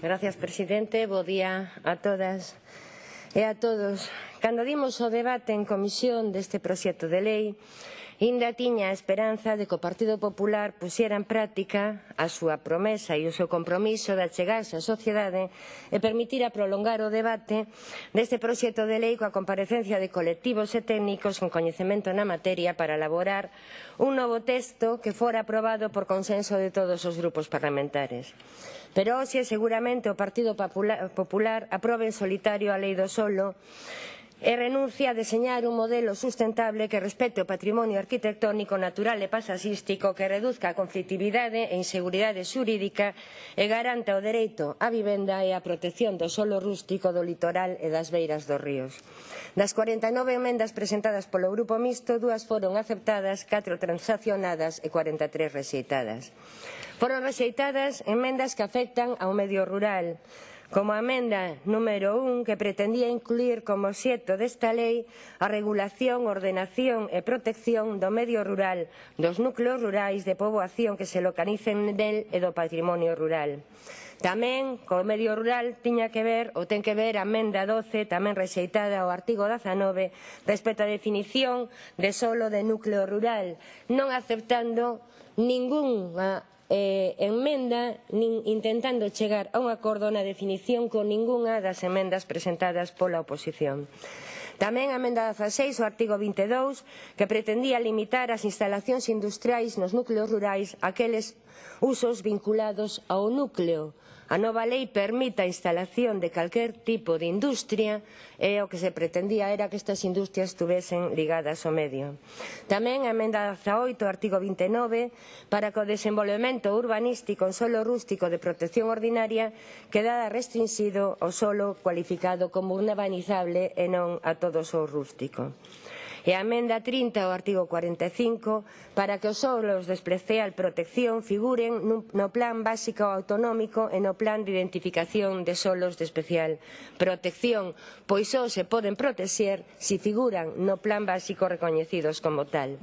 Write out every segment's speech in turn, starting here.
Gracias, presidente. Bo día a todas e a todos. Cando dimos o debate en comisión deste proxecto de lei, Inda tiña a esperanza de que o Partido Popular pusiera en práctica a súa promesa e o seu compromiso de achegarse á sociedade e permitira prolongar o debate deste proxecto de lei coa comparecencia de colectivos e técnicos con coñecemento na materia para elaborar un novo texto que fora aprobado por consenso de todos os grupos parlamentares. Pero hoxe seguramente o Partido Popular aprobe en solitario a lei do solo e renuncia a deseñar un modelo sustentable que respete o patrimonio arquitectónico natural e paisaxístico que reduzca a conflictividade e inseguridade xurídica e garanta o dereito á vivenda e a protección do solo rústico do litoral e das beiras dos ríos. Das 49 emendas presentadas polo Grupo Mixto, dúas foron aceptadas, catro transaccionadas e 43 rexeitadas. Foron rexeitadas emendas que afectan ao medio rural, como a emenda número 1 que pretendía incluir como xeto desta lei a regulación, ordenación e protección do medio rural, dos núcleos rurais de poboación que se localicen del e do patrimonio rural. Tamén co medio rural tiña que ver ou ten que ver a emenda 12 tamén rexeitada ao artigo 19 respecto á definición de solo de núcleo rural, non aceptando ningunha eh, enmenda nin intentando chegar a un acordo na definición con ningunha das emendas presentadas pola oposición. Tamén a emenda 16 o artigo 22 que pretendía limitar as instalacións industriais nos núcleos rurais aqueles usos vinculados ao núcleo A nova lei permite a instalación de calquer tipo de industria e o que se pretendía era que estas industrias estuvesen ligadas ao medio. Tamén a emenda 18, artigo 29, para que o desenvolvemento urbanístico en solo rústico de protección ordinaria quedara restringido ao solo cualificado como urbanizable e non a todo o rústico e a amenda 30 ao artigo 45 para que os solos de especial protección figuren no plan básico autonómico e no plan de identificación de solos de especial protección, pois só se poden protexer se figuran no plan básico recoñecidos como tal.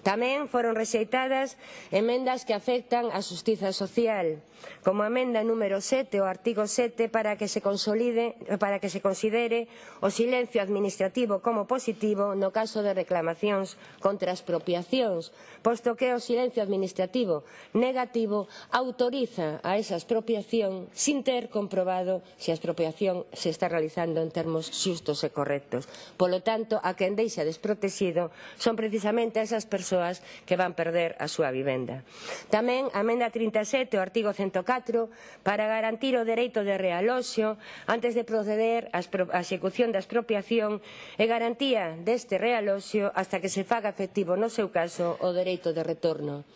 Tamén foron rexeitadas emendas que afectan a justiza social, como a emenda número 7 ao artigo 7 para que se consolide para que se considere o silencio administrativo como positivo no caso de reclamacións contra expropiacións, posto que o silencio administrativo negativo autoriza a esa expropiación sin ter comprobado se a expropiación se está realizando en termos xustos e correctos. Polo tanto, a quen deixa desprotexido son precisamente esas persoas persoas que van perder a súa vivenda. Tamén a emenda 37 o artigo 104 para garantir o dereito de realoxo antes de proceder á execución da expropiación e garantía deste realoxo hasta que se faga efectivo no seu caso o dereito de retorno.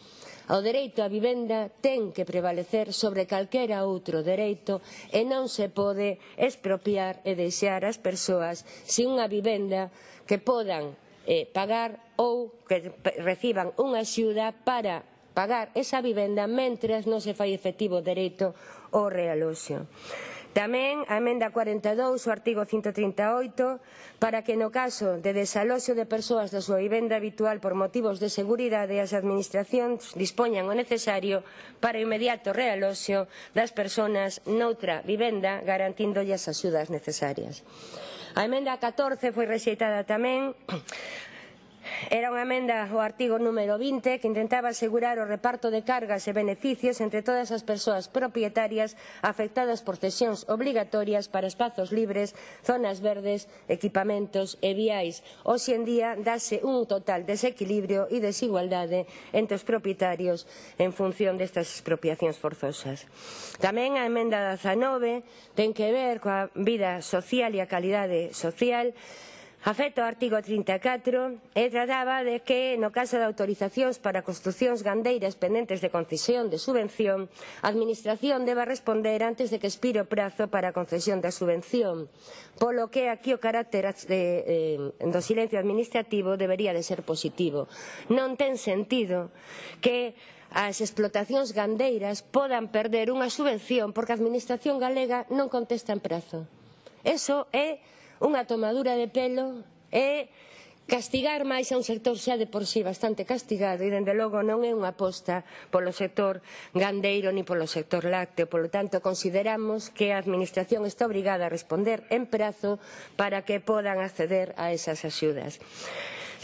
O dereito á vivenda ten que prevalecer sobre calquera outro dereito e non se pode expropiar e deixar as persoas sin unha vivenda que podan eh, pagar ou que reciban unha axuda para pagar esa vivenda mentres non se fai efectivo o dereito ao realoxo. Tamén a emenda 42, o artigo 138, para que no caso de desaloxo de persoas da súa vivenda habitual por motivos de seguridade as administracións dispoñan o necesario para o inmediato realoxo das persoas noutra vivenda garantíndolles as axudas necesarias. A emenda 14 foi rexeitada tamén. Era unha emenda ao artigo número 20 que intentaba asegurar o reparto de cargas e beneficios entre todas as persoas propietarias afectadas por cesións obligatorias para espazos libres, zonas verdes, equipamentos e viais. Hoxe en día dase un total desequilibrio e desigualdade entre os propietarios en función destas expropiacións forzosas. Tamén a emenda 19 ten que ver coa vida social e a calidade social Afecto ao artigo 34 e trataba de que, no caso de autorizacións para construcións gandeiras pendentes de concesión de subvención, a Administración deba responder antes de que expire o prazo para a concesión da subvención, polo que aquí o carácter de, eh, do silencio administrativo debería de ser positivo. Non ten sentido que as explotacións gandeiras podan perder unha subvención porque a Administración galega non contesta en prazo. Eso é unha tomadura de pelo e castigar máis a un sector xa de por si sí bastante castigado e dende logo non é unha aposta polo sector gandeiro ni polo sector lácteo. Polo tanto consideramos que a administración está obrigada a responder en prazo para que podan acceder a esas axudas.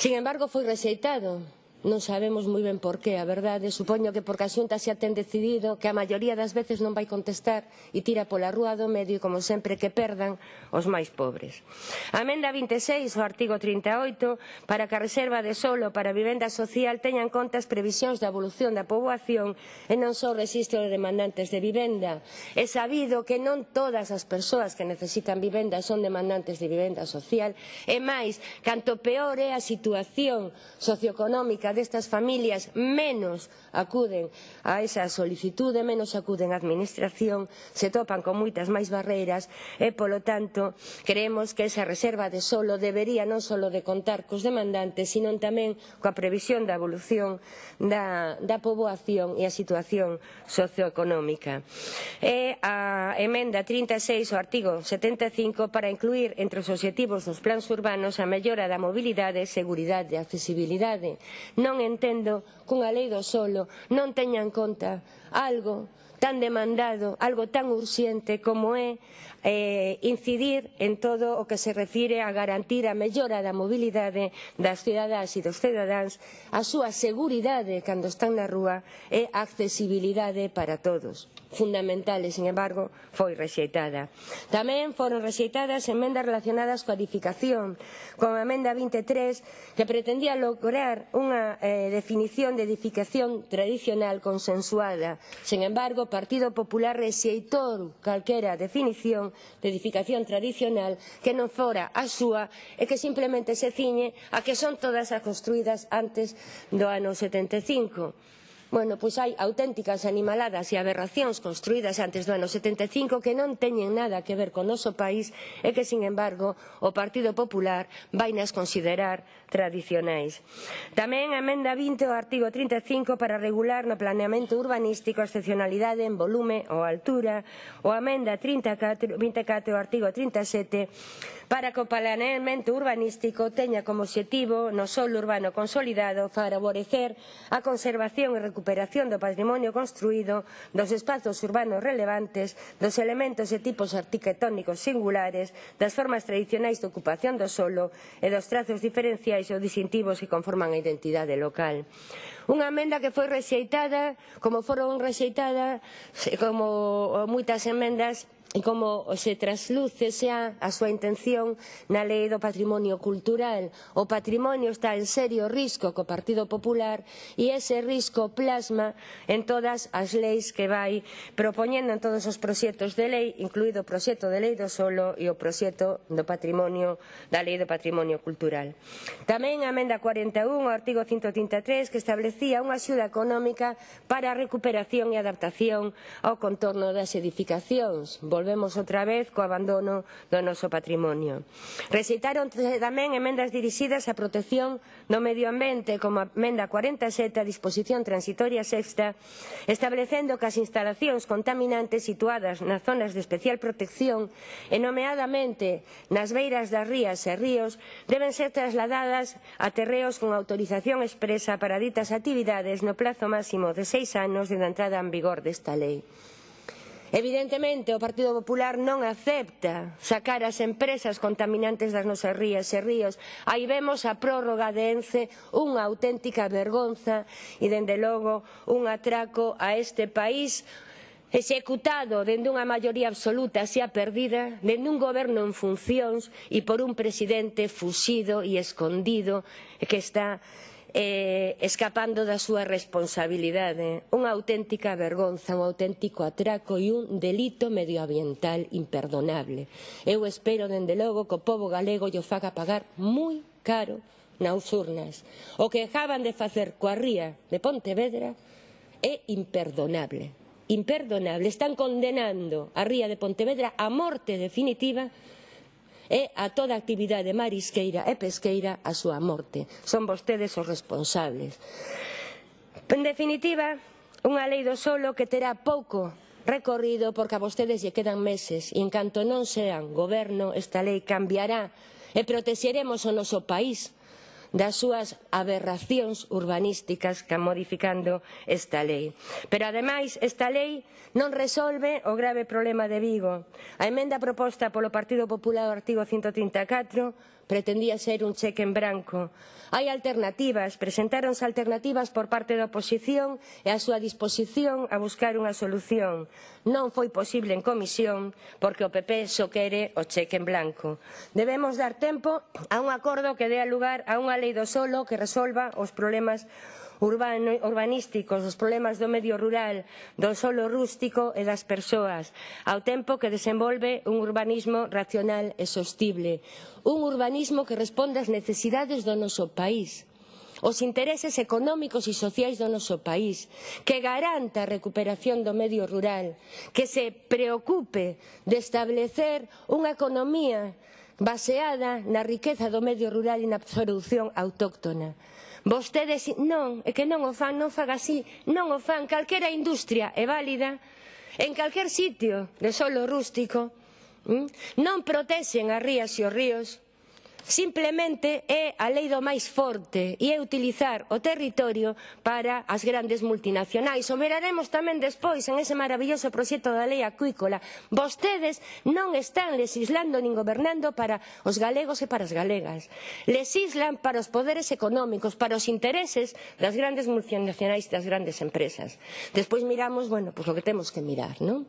Sin embargo foi rexeitado Non sabemos moi ben por qué, a verdade, supoño que porque a xunta xa ten decidido que a maioría das veces non vai contestar e tira pola rúa do medio e como sempre que perdan os máis pobres. A Amenda 26 o artigo 38 para que a reserva de solo para vivenda social teña en conta as previsións da evolución da poboación e non só o registro de demandantes de vivenda. É sabido que non todas as persoas que necesitan vivenda son demandantes de vivenda social e máis, canto peor é a situación socioeconómica carga destas familias menos acuden a esa solicitude, menos acuden á administración, se topan con moitas máis barreiras e, polo tanto, creemos que esa reserva de solo debería non só de contar cos demandantes, sino tamén coa previsión da evolución da, da poboación e a situación socioeconómica. E a emenda 36 ao artigo 75 para incluir entre os obxectivos dos plans urbanos a mellora da mobilidade, seguridade e accesibilidade. Non entendo cunha lei do solo. Non teña en conta algo tan demandado, algo tan urxente como é eh, incidir en todo o que se refire a garantir a mellora da mobilidade das cidadás e dos cidadáns, a súa seguridade cando están na rúa e a accesibilidade para todos fundamental e, sin embargo, foi rexeitada. Tamén foron rexeitadas emendas relacionadas coa edificación, como a emenda 23, que pretendía lograr unha eh, definición de edificación tradicional consensuada. Sin embargo, o Partido Popular rexeitou calquera definición de edificación tradicional que non fora a súa e que simplemente se ciñe a que son todas as construídas antes do ano 75. Bueno, pois hai auténticas animaladas e aberracións construídas antes do ano 75 que non teñen nada que ver con noso país e que, sin embargo, o Partido Popular vai nas considerar tradicionais. Tamén a emenda 20 ao artigo 35 para regular no planeamento urbanístico a excepcionalidade en volume ou altura, ou a emenda 34, 24 o artigo 37 para que o planeamento urbanístico teña como obxectivo no solo urbano consolidado favorecer a conservación e recuperación recuperación do patrimonio construído, dos espazos urbanos relevantes, dos elementos e tipos arquitectónicos singulares, das formas tradicionais de ocupación do solo e dos trazos diferenciais ou distintivos que conforman a identidade local. Unha emenda que foi rexeitada, como foron rexeitadas, como moitas emendas e como se trasluce xa a súa intención na lei do patrimonio cultural. O patrimonio está en serio risco co Partido Popular e ese risco plasma en todas as leis que vai propoñendo en todos os proxectos de lei, incluído o proxecto de lei do solo e o proxecto do patrimonio da lei do patrimonio cultural. Tamén a emenda 41 ao artigo 133 que establecía unha axuda económica para a recuperación e adaptación ao contorno das edificacións volvemos outra vez co abandono do noso patrimonio. Rexeitaron tamén emendas dirixidas á protección do medio ambiente, como a emenda 47 a disposición transitoria sexta, establecendo que as instalacións contaminantes situadas nas zonas de especial protección e nomeadamente nas beiras das rías e ríos deben ser trasladadas a terreos con autorización expresa para ditas actividades no plazo máximo de seis anos de entrada en vigor desta lei. Evidentemente, o Partido Popular non acepta sacar as empresas contaminantes das nosas rías e ríos. Aí vemos a prórroga de ENCE, unha auténtica vergonza e, dende logo, un atraco a este país executado dende unha maioría absoluta xa perdida, dende un goberno en funcións e por un presidente fuxido e escondido que está eh, escapando da súa responsabilidade. Unha auténtica vergonza, un auténtico atraco e un delito medioambiental imperdonable. Eu espero, dende logo, que o povo galego lle faga pagar moi caro nas urnas. O que acaban de facer coa ría de Pontevedra é imperdonable. Imperdonable. Están condenando a ría de Pontevedra a morte definitiva e a toda actividade marisqueira e pesqueira a súa morte. Son vostedes os responsables. En definitiva, unha lei do solo que terá pouco recorrido porque a vostedes lle quedan meses e en canto non sean goberno esta lei cambiará e protexeremos o noso país das súas aberracións urbanísticas que modificando esta lei. Pero ademais esta lei non resolve o grave problema de Vigo. A emenda proposta polo Partido Popular ao artigo 134 pretendía ser un cheque en branco. Hai alternativas, presentáronse alternativas por parte da oposición e a súa disposición a buscar unha solución. Non foi posible en comisión porque o PP só quere o cheque en blanco. Debemos dar tempo a un acordo que dea lugar a unha lei do solo que resolva os problemas urbano, urbanísticos, os problemas do medio rural, do solo rústico e das persoas, ao tempo que desenvolve un urbanismo racional e sostible, un urbanismo que responde ás necesidades do noso país os intereses económicos e sociais do noso país, que garanta a recuperación do medio rural, que se preocupe de establecer unha economía baseada na riqueza do medio rural e na produción autóctona. Vostedes non, é que non o fan, non faga así, non o fan. Calquera industria é válida en calquer sitio de solo rústico. Mm, non protexen as rías e os ríos, Simplemente é a lei do máis forte e é utilizar o territorio para as grandes multinacionais. O veraremos tamén despois en ese maravilloso proxecto da lei acuícola. Vostedes non están legislando nin gobernando para os galegos e para as galegas. Legislan para os poderes económicos, para os intereses das grandes multinacionais e das grandes empresas. Despois miramos, bueno, pois pues o que temos que mirar, non?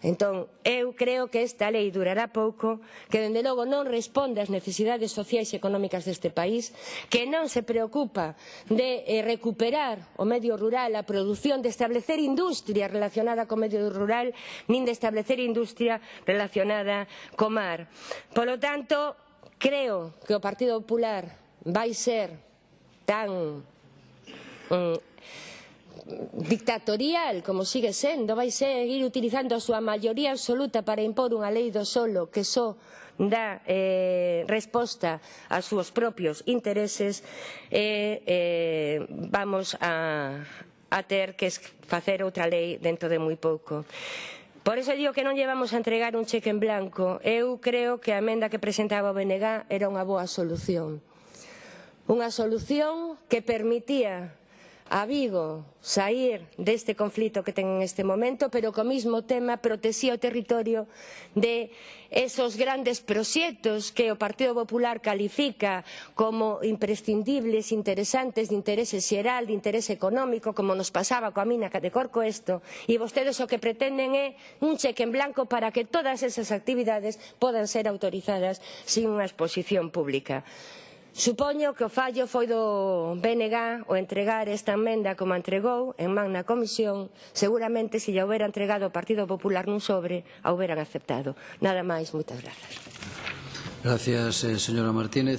Entón, eu creo que esta lei durará pouco, que dende logo non responde ás necesidades sociais e económicas deste país, que non se preocupa de eh, recuperar o medio rural, a produción, de establecer industria relacionada co medio rural, nin de establecer industria relacionada co mar. Polo tanto, creo que o Partido Popular vai ser tan mm, dictatorial, como sigue sendo, vai seguir utilizando a súa maioría absoluta para impor unha lei do solo que só dá eh, resposta aos seus propios intereses, eh, eh, vamos a, a ter que facer outra lei dentro de moi pouco. Por eso digo que non llevamos a entregar un cheque en blanco. Eu creo que a emenda que presentaba o BNG era unha boa solución. Unha solución que permitía a Vigo sair deste conflito que ten neste momento, pero co mesmo tema protexía o territorio de esos grandes proxectos que o Partido Popular califica como imprescindibles, interesantes, de interese xeral, de interese económico, como nos pasaba coa mina de Corcoesto, e vostedes o que pretenden é un cheque en blanco para que todas esas actividades podan ser autorizadas sin unha exposición pública. Supoño que o fallo foi do BNG o entregar esta enmenda como entregou en man na comisión, seguramente se lle houbera entregado ao Partido Popular nun sobre, a houberan aceptado. Nada máis, moitas grazas. Gracias, eh, señora Martínez.